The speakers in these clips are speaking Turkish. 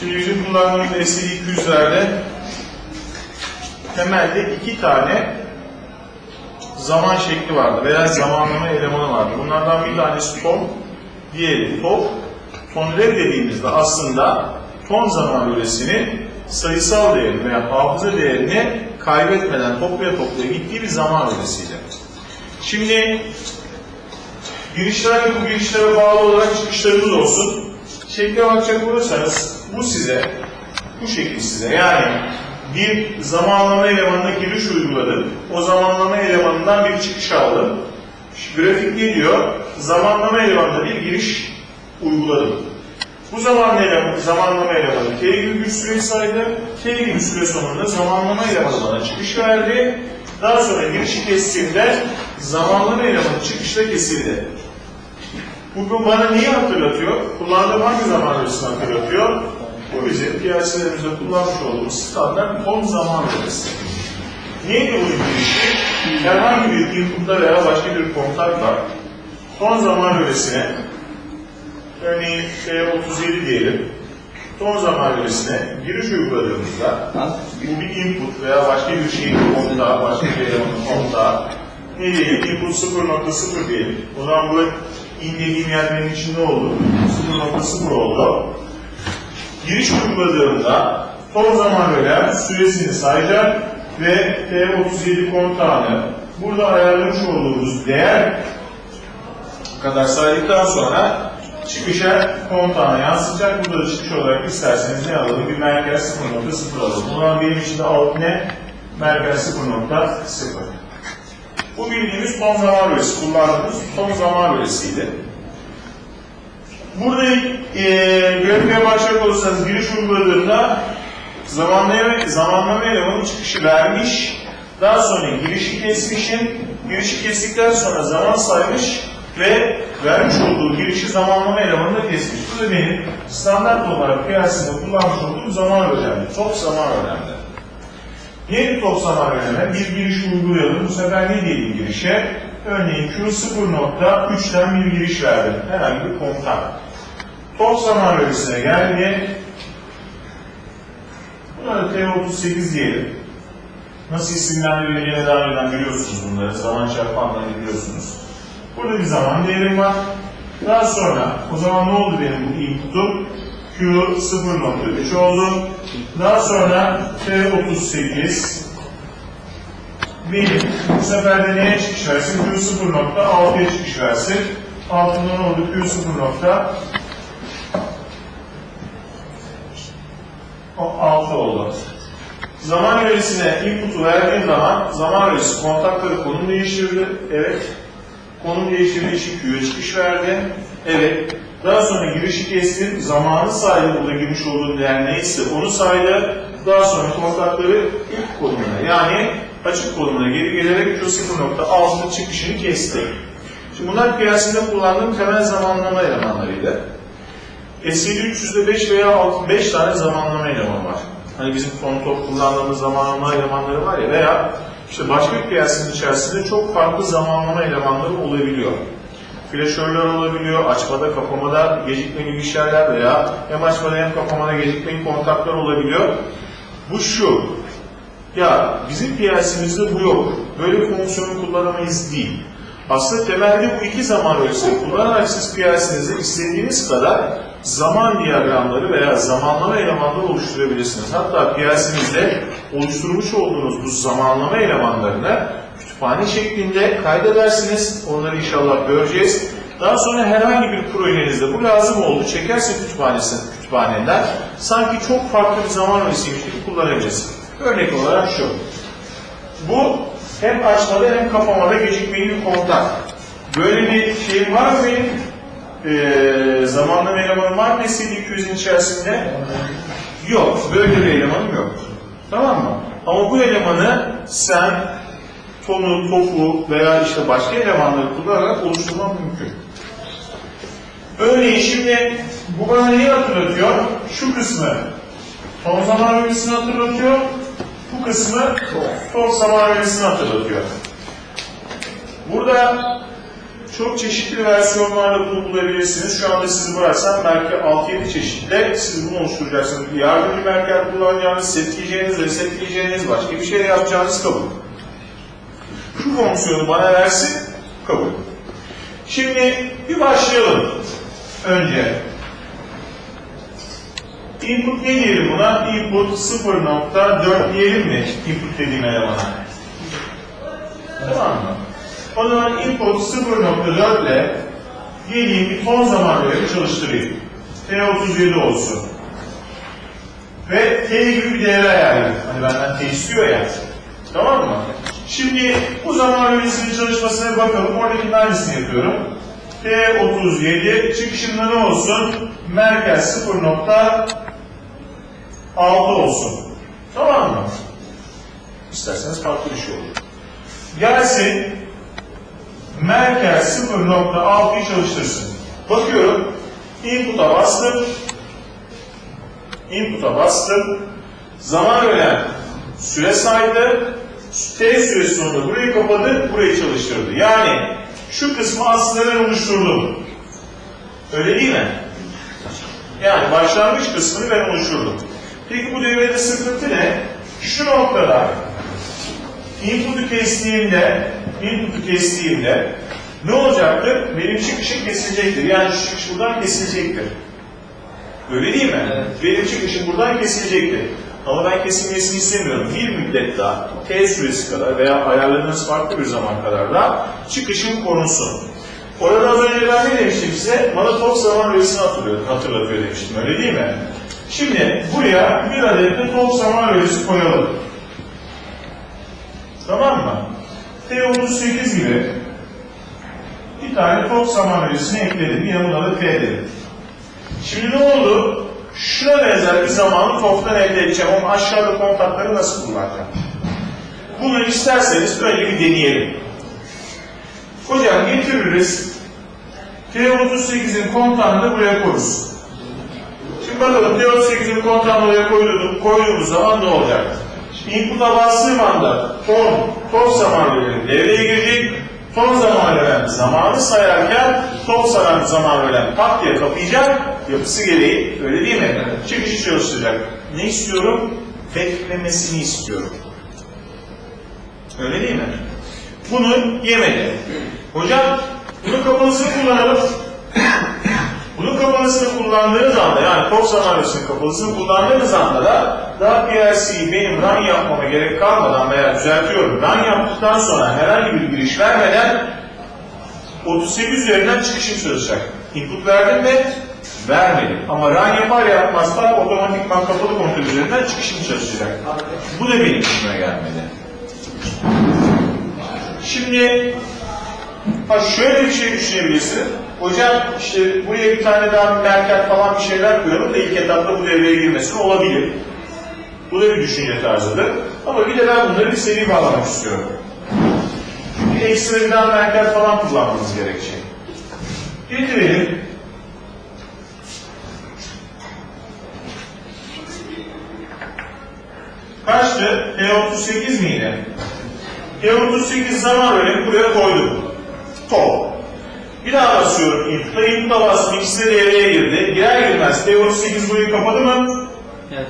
Şimdi bizim kullandığımız SL200'lerde temelde iki tane zaman şekli vardı veya zamanlama elemanı vardı. Bunlardan bir tanesi ton, diğeri top. Ton dediğimizde aslında ton zaman bölesinin sayısal değerini veya hafıza değerini kaybetmeden toplaya toplaya gittiği bir zaman bölesiydi. Şimdi girişler ve bu girişlere bağlı olarak çıkışlarımız olsun. Şekle bakacak olursanız bu size, bu şekil size yani bir zamanlama elemanına giriş uyguladım. O zamanlama elemanından bir çıkış aldım. Şu grafik ne diyor? Zamanlama elemanına bir giriş uyguladım. Bu zaman elemanı, zamanlama elemanı T gibi bir süre saydı. T gibi bir süre sonunda zamanlama elemanı bana çıkış verdi. Daha sonra girişi kestiğimde zamanlama elemanı çıkışta kesildi. Bu bana neyi hatırlatıyor? Kullandığım hangi zaman bölgesini hatırlatıyor? Bu bizim piyaselerimizde kullanmış olduğumuz standart ton zaman bölgesi. Neydi bu girişi? Herhangi bir inputla veya başka bir kontakla ton zaman bölgesine örneğin T37 diyelim ton zaman bölgesine giriş uyguladığımızda bu bir input veya başka bir şeyin kontağı, başka bir elemanın kontağı ne diyelim? Input 0.0 diyelim. O zaman bu in dediğim yer benim için ne oldu? 0.0 oldu. Giriş uyguladığımda ton zaman bölen süresini sayacak ve T37 kontağını burada ayarlamış olduğumuz değer kadar saydıktan sonra çıkışa kontağına yansıyacak. Burada da çıkış olarak isterseniz ne alalım? Bir merkez 0.0 alalım. Zaman benim için de alt ne? Merkez 0.0. Bu bildiğimiz ton zaman bölgesi, kullandığımız ton zaman bölgesiydi. Burada e, grafiğe başlayacak olursanız giriş uyguladığında zamanlama, zamanlama elemanı çıkışı vermiş, daha sonra girişi kesmişim, girişi kestikten sonra zaman saymış ve vermiş olduğu girişi zamanlama elemanını kesmiş. Bu da benim standart olarak piyasada kullanmış olduğum zaman önemli, çok zaman önemli. Yeni top zaman önemli, bir giriş uygulayalım. Bu sefer ne diyelim girişe? Örneğin Q0.3'ten bir giriş verdim. Herhangi bir kontak. Top zaman bölgesine geldi. Buna da T38 diyelim. Nasıl isimlendirileceğini daha önceden biliyorsunuz bunları. Zaman çarpanlarını biliyorsunuz. Burada bir zaman değerim var. Daha sonra o zaman ne oldu benim bu input'um? Q 0.3 oldu. Daha sonra T38 benim bu sefer de neye çıkış versin? Q 0.6'ya çıkış versin. Altında ne oldu? Q 0. 6 oldu. Zaman yöresine input'u verdiğim zaman zaman yöresi kontakları konum değiştirdi. Evet. Konum değiştirdiği için Q'ya çıkış verdi. Evet. Daha sonra girişi kestim. Zamanı saydı burada girmiş olduğum değer neyse onu saydı. Daha sonra kontakları ilk konumuna yani açık konumuna geri gelerek Q0.6'nın çıkışını kesti. Şimdi bunlar piyasada kullandığım temel zamanlama elemanlarıydı. SC300'de 5 veya 6, 5 tane zamanlama elemanı var. Hani bizim Fontop kullandığımız zamanlama elemanları var ya veya işte başka bir piyasanın içerisinde çok farklı zamanlama elemanları olabiliyor. Flaşörler olabiliyor, açmada kapamada gecikmeli bilgisayarlar veya hem açmada hem kapamada gecikmeli kontaklar olabiliyor. Bu şu, ya bizim piyasamızda bu yok. Böyle bir fonksiyonu kullanamayız değil. Aslında temelde bu iki zaman ölçüsü kullanarak siz piyasanızda istediğiniz kadar zaman diyagramları veya zamanlama elemanları oluşturabilirsiniz. Hatta piyasanızda oluşturmuş olduğunuz bu zamanlama elemanlarını kütüphane şeklinde kaydedersiniz. Onları inşallah göreceğiz. Daha sonra herhangi bir projenizde bu lazım oldu. Çekerse kütüphanesi, kütüphaneden sanki çok farklı bir zaman öğresiymiş gibi kullanabilirsiniz. Örnek olarak şu. Bu hem açmada hem kapamada gecikmeli bir kontak. Böyle bir şey var mı benim? Ee, zamanlama elemanım var mı SC200'ün içerisinde? Yok. Böyle bir elemanım yok. Tamam mı? Ama bu elemanı sen tonu, tofu veya işte başka elemanları kullanarak oluşturman mümkün. Örneğin şimdi bu bana neyi hatırlatıyor? Şu kısmı ton zaman bölgesini hatırlatıyor. Bu kısmı ton zaman bölgesini hatırlatıyor. Burada çok çeşitli versiyonlarla bunu bulabilirsiniz. Şu anda sizi bıraksam belki 6-7 çeşitle siz bunu oluşturacaksınız. Yardımcı merker kullanacağınız, setleyeceğiniz, resetleyeceğiniz, başka bir şey yapacağınız kabul. Şu fonksiyonu bana versin, kabul. Şimdi bir başlayalım. Önce Input ne diyelim buna? Input 0.4 diyelim mi? Input dediğim elemana. Tamam mı? O zaman input 0.4 ile geleyim bir ton zaman bölümü çalıştırayım. T37 olsun. Ve T gibi bir değer ayarlayayım. Hani benden T istiyor ya. Tamam mı? Şimdi bu zaman bölümünün çalışmasına bakalım. Oradakinin aynısını yapıyorum. T37 çıkışında ne olsun? Merkez 0.6 olsun. Tamam mı? İsterseniz farklı bir şey olur. Gelsin merkez 0.6'yı çalıştırsın. Bakıyorum. Input'a bastım. Input'a bastım. Zaman ölen süre saydı. T süresi sonunda burayı kapadı, burayı çalıştırdı. Yani şu kısmı aslında ben oluşturdum. Öyle değil mi? Yani başlangıç kısmını ben oluşturdum. Peki bu devrede sıkıntı ne? Şu noktada input'u kestiğimde input'u kestiğimde ne olacaktır? Benim çıkışım kesilecektir. Yani şu çıkış buradan kesilecektir. Öyle değil mi? Evet. Benim çıkışım buradan kesilecektir. Ama ben kesilmesini istemiyorum. Bir müddet daha, T süresi kadar veya ayarladığınız farklı bir zaman kadar da çıkışım korunsun. Orada az önce ben ne demiştim size? Bana top zaman rölesini hatırlıyor, hatırlatıyor demiştim. Öyle değil mi? Şimdi buraya bir adet de top zaman rölesi koyalım. Tamam mı? T38 gibi bir tane tok saman öncesine ekledim. Yine buna da T dedim. Şimdi ne oldu? Şuna benzer bir zamanı toktan elde edeceğim ama aşağıda kontakları nasıl kullanacağım? Bunu isterseniz böyle bir deneyelim. Hocam getiririz. T38'in kontağını da buraya koyuruz. Şimdi bakalım T38'in kontağını oraya koyduğumuz zaman ne olacak? Input'a bastığım anda 10, top zamanı bölüm devreye girecek. Son zaman ölen zamanı sayarken top saran zaman ölen tak diye kapayacak. Yapısı gereği öyle değil mi? Çıkışı çalıştıracak. Ne istiyorum? Beklemesini istiyorum. Öyle değil mi? Bunu yemedi. Hocam bunu kapanısını kullanalım. Bunun kapalısını kullandığınız anda yani top sanaryosunun kapalısını kullandığınız anda da daha benim run yapmama gerek kalmadan veya düzeltiyorum run yaptıktan sonra herhangi bir giriş vermeden 38 üzerinden çıkışım çalışacak. Input verdim mi? Vermedim. Ama run yapar yapmaz da otomatikman kapalı kontrol üzerinden çıkışım çalışacak. Bu da benim işime gelmedi. Şimdi ha şöyle bir şey düşünebilirsin. Hocam işte buraya bir tane daha bir merker falan bir şeyler koyalım da ilk etapta bu devreye girmesin olabilir. Bu da bir düşünce tarzıdır. Ama bir de ben bunları bir seri bağlamak istiyorum. Bir daha merker falan kullanmamız gerekecek. Getirelim. Kaçtı? T38 miydi? T38 zaman bölümü buraya koydum. Top. Bir daha basıyorum input'a. Input'a bastım. İkisi de devreye girdi. Girer girmez T38 burayı kapadı mı? Evet.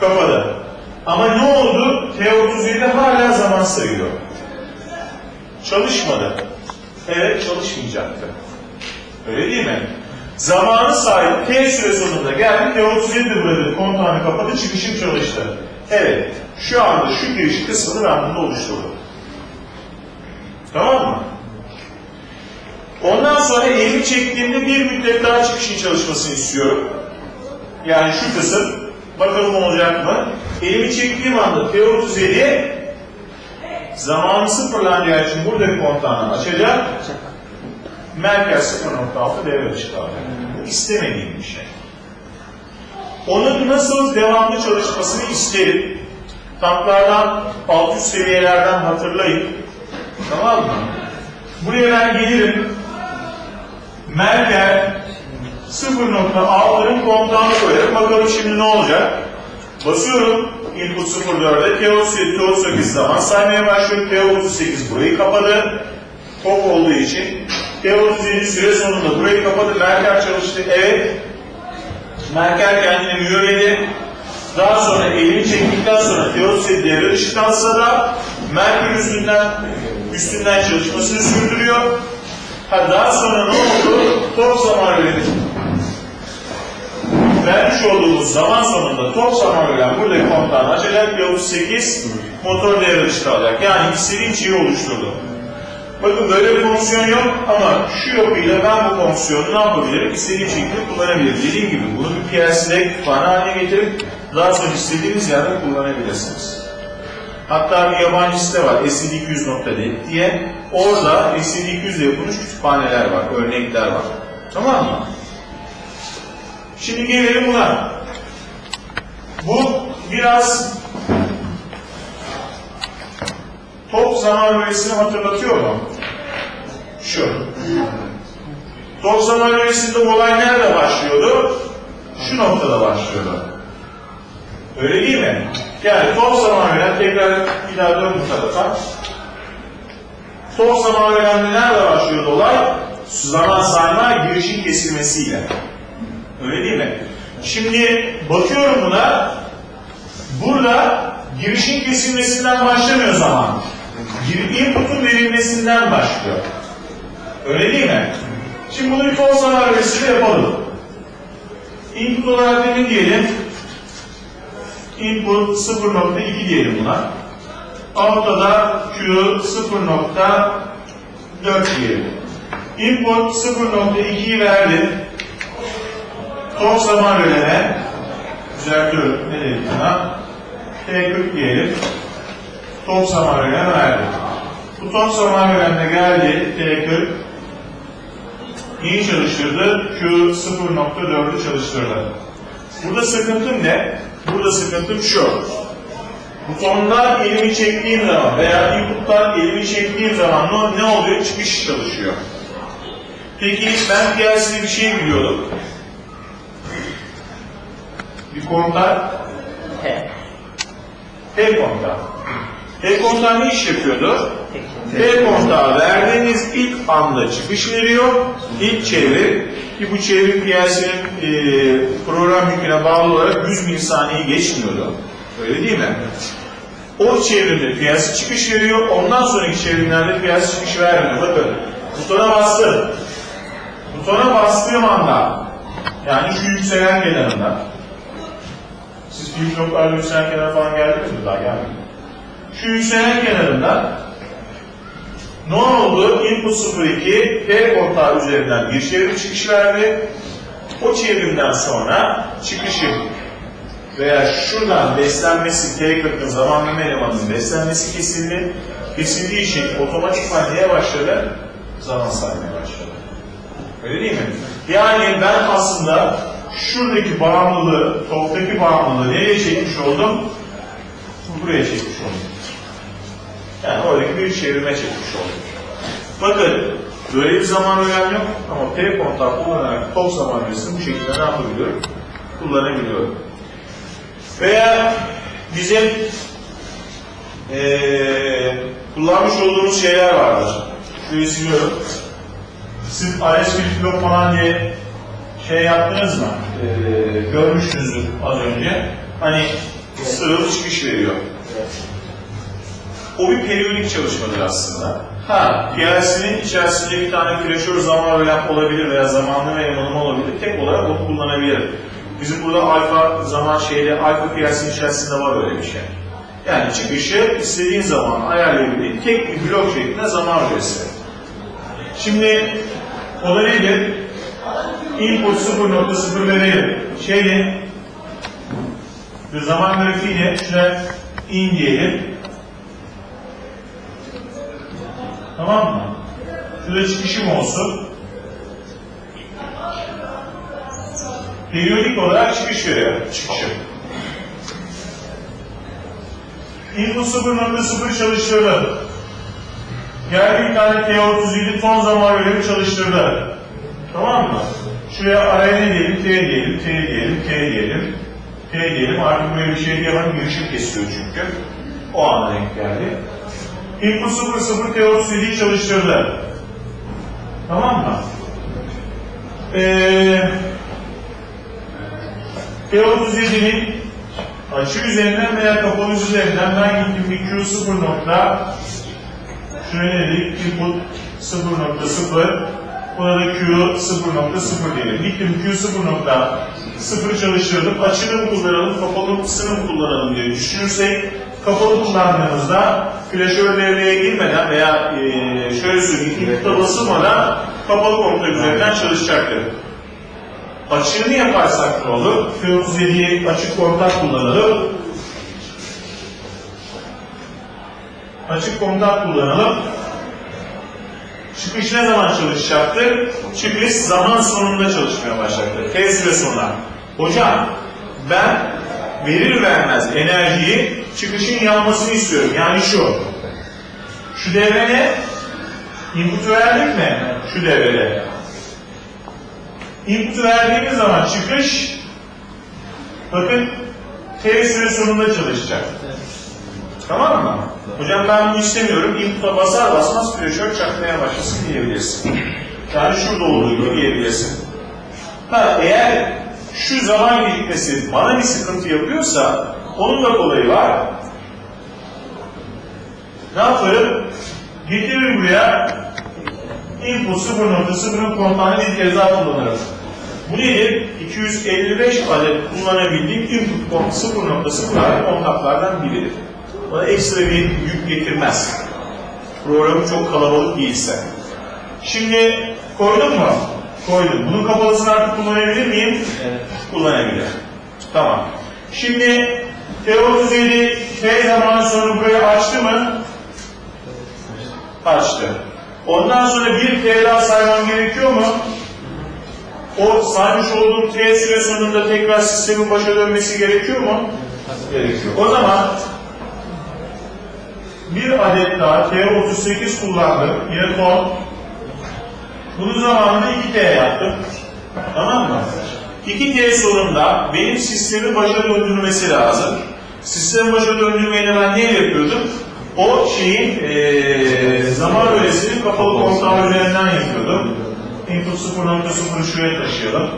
Kapadı. Ama ne oldu? T37 hala zaman sayıyor. Çalışmadı. Evet çalışmayacaktı. Öyle değil mi? Zamanı sahip T süre sonunda geldi. T37 de burada kontağını kapadı. Çıkışım çalıştı. Evet. Şu anda şu giriş kısmını ben bunda oluşturdum. Tamam mı? Ondan sonra elimi çektiğimde bir müddet daha çıkışın çalışmasını istiyorum. Yani şu kısım, bakalım olacak mı? Elimi çektiğim anda T37 zamanı sıfırlanacağı için buradaki kontağını açacak. Merkez 0.6 devre dışı kalacak. Bu istemediğim bir şey. Onun nasıl devamlı çalışmasını isterim. Tanklardan, alt üst seviyelerden hatırlayın. Tamam mı? Buraya ben gelirim. Merkel 0.6'nın kontağını koyarım. Bakalım şimdi ne olacak? Basıyorum. Input 0.4'e T38, T38 zaman saymaya başlıyor. T38 burayı kapadı. Top olduğu için T37 süre sonunda burayı kapadı. Merker çalıştı. Evet. Merker kendini mühürledi. Daha sonra elini çektikten sonra T37 devre dışı kalsa da Merker üstünden üstünden çalışmasını sürdürüyor. Ha, daha sonra ne oldu? Top zaman verildi vermiş olduğumuz zaman sonunda top zaman veren buradaki kontağını açacak ve 38 motor devre dışı kalacak. Yani istediğim şeyi oluşturdu. Bakın böyle bir fonksiyon yok ama şu yapıyla ben bu fonksiyonu ne yapabilirim? İstediğim şekilde kullanabilirim. Dediğim gibi bunu bir PLC'de kütüphane haline getirip daha sonra istediğiniz yerde kullanabilirsiniz. Hatta bir yabancı site var std200.net diye. Orada std200 ile yapılmış kütüphaneler var, örnekler var. Tamam mı? Şimdi gelelim buna. Bu biraz top zaman bölgesini hatırlatıyor mu? Şu. Top zaman bölgesinde olay nerede başlıyordu? Şu noktada başlıyordu. Öyle değil mi? Yani top zaman veren tekrar bir daha dön bu tarafa. Top zaman verende nerede başlıyordu olay? Zaman sayma girişin kesilmesiyle. Öyle değil mi? Şimdi bakıyorum buna. Burada girişin kesilmesinden başlamıyor zaman. Input'un verilmesinden başlıyor. Öyle değil mi? Şimdi bunu bir false analizini yapalım. Input olarak ne diyelim? Input 0.2 diyelim buna. Out'ta da Q 0.4 diyelim. Input 0.2'yi verdim. Top zaman bölene düzeltiyorum. Ne dedik buna? T40 diyelim. Top zaman bölene verdi. Bu top zaman bölende geldi. T40 neyi çalıştırdı? Q 0.4'ü çalıştırdı. Burada sıkıntım ne? Burada sıkıntım şu. Butondan elimi çektiğim zaman veya inputtan elimi çektiğim zaman ne, oluyor? Çıkış çalışıyor. Peki ben PLC'de bir şey biliyordum bir kontak T. T kontağı. T kontağı ne iş yapıyordu? T kontağı verdiğiniz ilk anda çıkış veriyor, ilk çevir ki bu çevrim PLC'nin e, program yüküne bağlı olarak 100 milisaniyeyi geçmiyordu. Öyle değil mi? O çevrimde PLC çıkış veriyor, ondan sonraki çevrimlerde PLC çıkış vermiyor. Bakın, butona bastım. Butona bastığım anda, yani şu yükselen kenarında, siz büyük noktalarla yükselen kenar falan geldiniz mi? Daha gelmedi. Şu yükselen kenarında ne oldu? Input 02 P kontağı üzerinden bir çevrim çıkış verdi. O çevrimden sonra çıkışı veya şuradan beslenmesi T40'ın zamanlama elemanının beslenmesi kesildi. Kesildiği için otomatikman neye başladı? Zaman saymaya başladı. Öyle değil mi? Yani ben aslında şuradaki bağımlılığı, toktaki bağımlılığı nereye çekmiş oldum? Buraya çekmiş oldum. Yani oradaki bir çevirme çekmiş oldum. Bakın, böyle bir zaman önem yok ama P kontağı kullanarak top zaman bu şekilde ne yapabiliyorum? Kullanabiliyorum. Veya bizim eee kullanmış olduğumuz şeyler vardır. Şöyle siliyorum. Siz IS falan diye şey yaptınız mı? Ee, görmüşsünüzdür az önce. Hani sıralı çıkış veriyor. O bir periyodik çalışmadır aslında. Ha, PLC'nin içerisinde bir tane flaşör zaman öğren olabilir veya zamanlı yanılma olabilir. Tek olarak onu kullanabilir. Bizim burada alfa zaman şeyde, alfa PLC'nin içerisinde var öyle bir şey. Yani çıkışı istediğin zaman ayarlayabildiğin tek bir blok şeklinde zaman öğresi. Şimdi o da nedir? input 0.0 verelim. Şeyi bir zaman grafiğine şuna in diyelim. Tamam mı? Şurada çıkışım olsun. Periyodik olarak çıkış veriyor. Çıkışım. Input 0.0 çalıştırdı. Geldi bir tane T37 ton zaman verimi çalıştırdı. Tamam mı? Şuraya araya ne diyelim? T diyelim, T diyelim, T diyelim. T diyelim. Artık böyle bir şey diyemem. Girişim kesiyor çünkü. O anda denk geldi. Input 00 T37'yi çalıştırdı. Tamam mı? Ee, T37'nin açı üzerinden veya kapalı üzerinden ben gittim bir Q0 nokta şöyle dedik input 0.0 Burada da Q 0.0 diyelim. Gittim Q 0.0 çalıştırdım. Açını mı kullanalım, kapalı mısını mı kullanalım diye düşünürsek kapalı kullandığımızda flaşör devreye girmeden veya e, şöyle söyleyeyim input'a basılmadan kapalı kontak üzerinden çalışacaktır. Açığını yaparsak ne olur? Q37'yi açık kontak kullanalım. Açık kontak kullanalım. Çıkış ne zaman çalışacaktır? Çıkış zaman sonunda çalışmaya başlayacaktır. T süre sonra. Hocam ben verir vermez enerjiyi çıkışın yanmasını istiyorum. Yani şu. Şu devre ne? Input verdik mi? Şu devrede. Input verdiğimiz zaman çıkış bakın T süre sonunda çalışacak. Tamam mı? Hocam ben bunu istemiyorum. Input'a basar basmaz flaşör çakmaya başlasın diyebilirsin. Yani şurada olduğu gibi diyebilirsin. Ha, eğer şu zaman gecikmesi bana bir sıkıntı yapıyorsa onun da kolayı var. Ne yaparım? Getiririm buraya input 0.0'ın kontağını bir kez daha kullanırım. Bu nedir? 255 adet kullanabildiğim input kont 0.0 kontaklardan biridir. Bana ekstra bir yük getirmez. Programı çok kalabalık değilse. Şimdi koydum mu? Koydum. Bunun kapalısını artık kullanabilir miyim? Evet. Kullanabilirim. Tamam. Şimdi T37 T zaman sonra burayı açtı mı? Açtı. Ondan sonra bir T daha saymam gerekiyor mu? O saymış olduğum T süre sonunda tekrar sistemin başa dönmesi gerekiyor mu? Gerekiyor. O zaman bir adet daha T38 kullandım. Yine ton. Bunun zamanında 2T yaptım. Tamam mı? 2T sonunda benim sistemi başa döndürmesi lazım. Sistemi başa döndürmeyi de ben ne yapıyordum? O şeyin eee zaman öğresini kapalı kontağı üzerinden yapıyordum. Input 0.0'ı şuraya taşıyalım.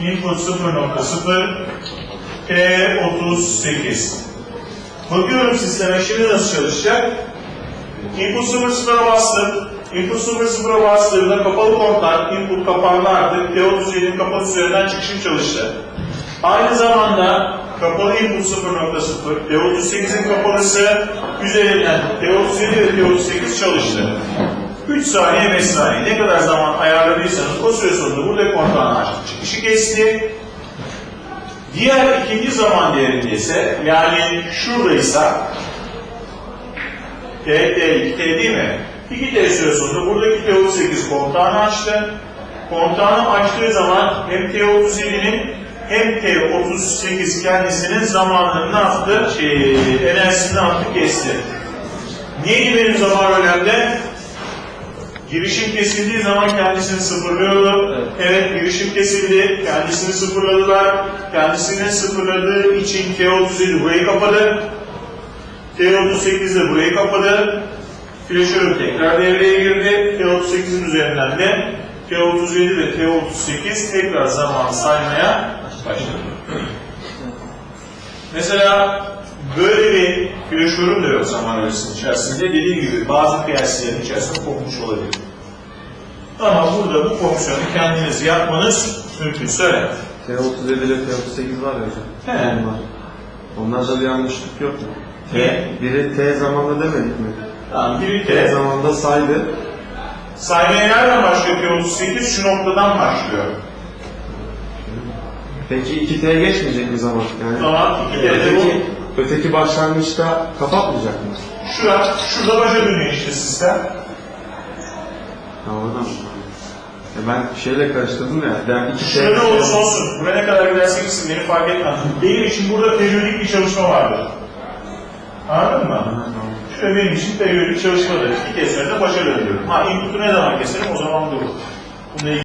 Input 0.0 T38 Bakıyorum sisteme şimdi nasıl çalışacak? Input 0.0'a bastım. Input 0.0'a bastığımda kapalı kontak, input kapandı artık. T37'nin kapalı üzerinden çıkışım çalıştı. Aynı zamanda kapalı input 0.0, T38'in kapalısı üzerinden T37 ve T38 çalıştı. 3 saniye 5 saniye ne kadar zaman ayarladıysanız o süre sonunda burada kontağını açtı. Çıkışı kesti. Diğer ikinci zaman değerinde ise yani şuradaysa T, T, T değil mi? 2T süre sonunda buradaki T38 kontağını açtı. Kontağını açtığı zaman hem T37'nin hem T38 kendisinin zamanını ne yaptı? Şey, enerjisini ne yaptı? Kesti. Neydi benim zaman önemli? Girişim kesildiği zaman kendisini sıfırlıyordu. Evet. Evet, girişim kesildi. Kendisini sıfırladılar. Kendisini sıfırladığı için T37 burayı kapadı. T38 de burayı kapadı. Flaşörüm tekrar devreye girdi. T38'in üzerinden de T37 ve T38 tekrar zaman saymaya başladı. Mesela böyle bir flaşörüm de yok zaman öğresinin içerisinde. Dediğim gibi bazı kıyasların içerisinde kopmuş olabilir. Ama burada bu fonksiyonu kendiniz yapmanız mümkün. Söyle. T37 ile T38 var ya hocam. He. Onlar. Onlarda bir yanlışlık yok mu? T, biri T zamanda demedik mi? Tamam, bir T de zamanda saydı. saymaya nereden başlıyor P38? Şu noktadan başlıyor. Peki 2T geçmeyecek mi zaman? Yani Tamam, 2T de öteki, öteki başlangıçta kapatmayacak mı? Şura, şurada başa dönüyor işte sistem. Oradan. Ya ben şeyle karıştırdım ya. Ben 2T... Şurada ne olursa olsun, buraya ne kadar giderse gitsin beni fark etmez. Benim için burada periyodik bir çalışma vardır. Anladın mı? Şurada benim için periyodik çalışmadır. İki kez sonra da başa dönüyorum. Ha input'u ne zaman keserim o zaman durur. Bununla